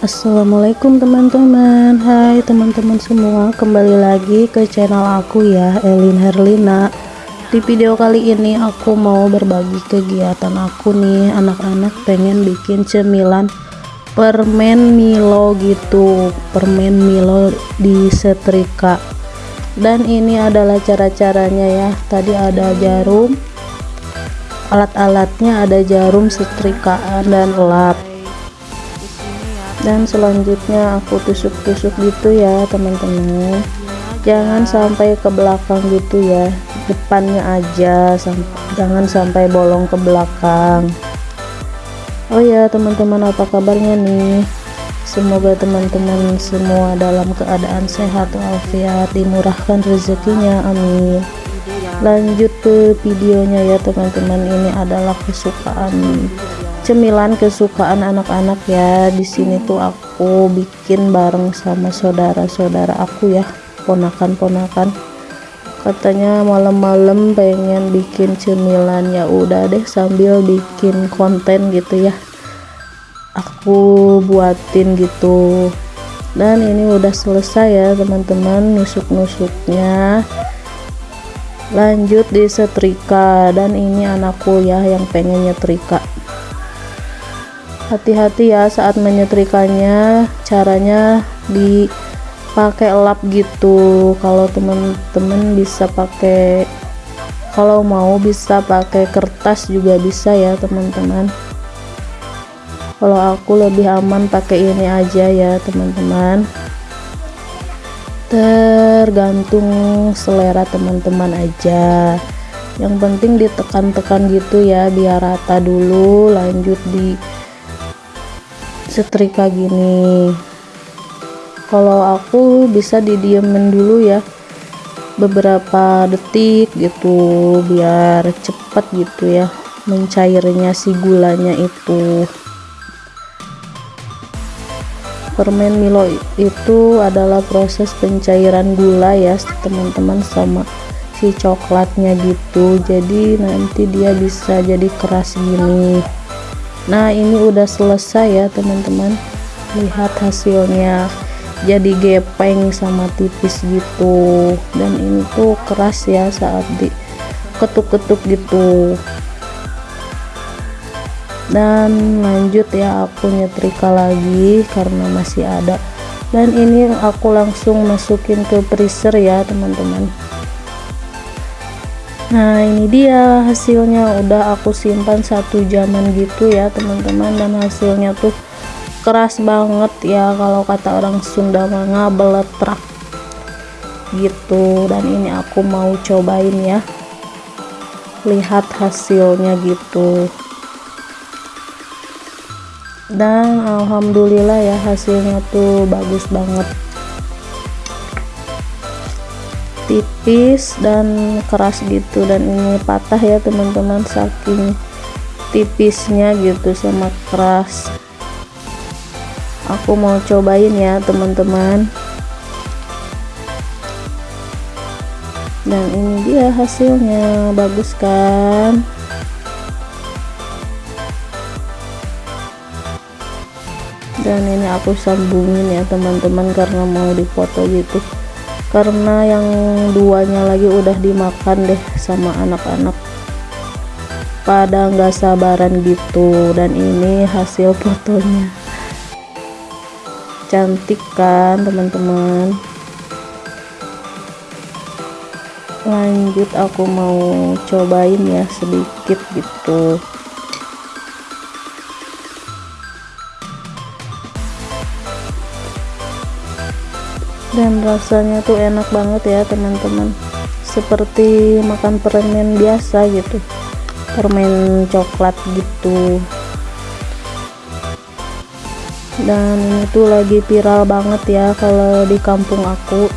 Assalamualaikum teman-teman. Hai teman-teman semua. Kembali lagi ke channel aku ya Elin Herlina. Di video kali ini aku mau berbagi kegiatan aku nih. Anak-anak pengen bikin cemilan Permen Milo gitu. Permen Milo di setrika. Dan ini adalah cara-caranya ya. Tadi ada jarum. Alat-alatnya ada jarum setrikaan dan lap dan selanjutnya aku tusuk-tusuk gitu ya teman-teman. Jangan sampai ke belakang gitu ya. Depannya aja jangan sampai bolong ke belakang. Oh ya teman-teman apa kabarnya nih? Semoga teman-teman semua dalam keadaan sehat walafiat dimurahkan rezekinya amin lanjut ke videonya ya teman-teman. Ini adalah kesukaan cemilan kesukaan anak-anak ya. Di sini tuh aku bikin bareng sama saudara-saudara aku ya ponakan-ponakan. Katanya malam-malam pengen bikin cemilan. Ya udah deh sambil bikin konten gitu ya. Aku buatin gitu. Dan ini udah selesai ya teman-teman nusuk-nusuknya lanjut di setrika. Dan ini anakku ya yang pengen nyetrika. Hati-hati ya saat menyetrikanya. Caranya dipakai lap gitu. Kalau teman-teman bisa pakai kalau mau bisa pakai kertas juga bisa ya teman-teman. Kalau aku lebih aman pakai ini aja ya teman-teman tergantung selera teman-teman aja. Yang penting ditekan-tekan gitu ya biar rata dulu lanjut di setrika gini. Kalau aku bisa didiemin dulu ya beberapa detik gitu biar cepat gitu ya mencairnya si gulanya itu permen Milo itu adalah proses pencairan gula ya teman-teman sama si coklatnya gitu. Jadi nanti dia bisa jadi keras gini. Nah ini udah selesai ya teman-teman. Lihat hasilnya. Jadi gepeng sama tipis gitu. Dan ini tuh keras ya saat di ketuk-ketuk gitu dan lanjut ya aku nyetrika lagi karena masih ada. Dan ini aku langsung masukin ke freezer ya teman-teman. Nah ini dia hasilnya. Udah aku simpan satu jaman gitu ya teman-teman. Dan hasilnya tuh keras banget ya kalau kata orang Sunda mah beletrak gitu. Dan ini aku mau cobain ya. Lihat hasilnya gitu dan alhamdulillah ya hasilnya tuh bagus banget. Tipis dan keras gitu. Dan ini patah ya teman-teman saking tipisnya gitu sama keras. Aku mau cobain ya teman-teman. Dan ini dia hasilnya bagus kan dan ini aku sambungin ya teman-teman karena mau dipoto gitu. Karena yang duanya lagi udah dimakan deh sama anak-anak. Pada nggak sabaran gitu. Dan ini hasil fotonya. Cantik kan teman-teman? Lanjut aku mau cobain ya sedikit gitu dan rasanya tuh enak banget ya teman-teman. Seperti makan permen biasa gitu. Permen coklat gitu. Dan ini tuh lagi viral banget ya kalau di kampung aku.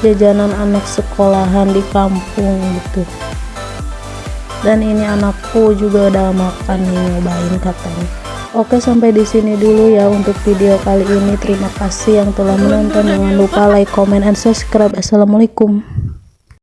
Jajanan anak sekolahan di kampung gitu. Dan ini anakku juga udah makan nih nyobain katanya Oke sampai di sini dulu ya untuk video kali ini. Terima kasih yang telah menonton. Jangan lupa like, comment, and subscribe. Assalamualaikum.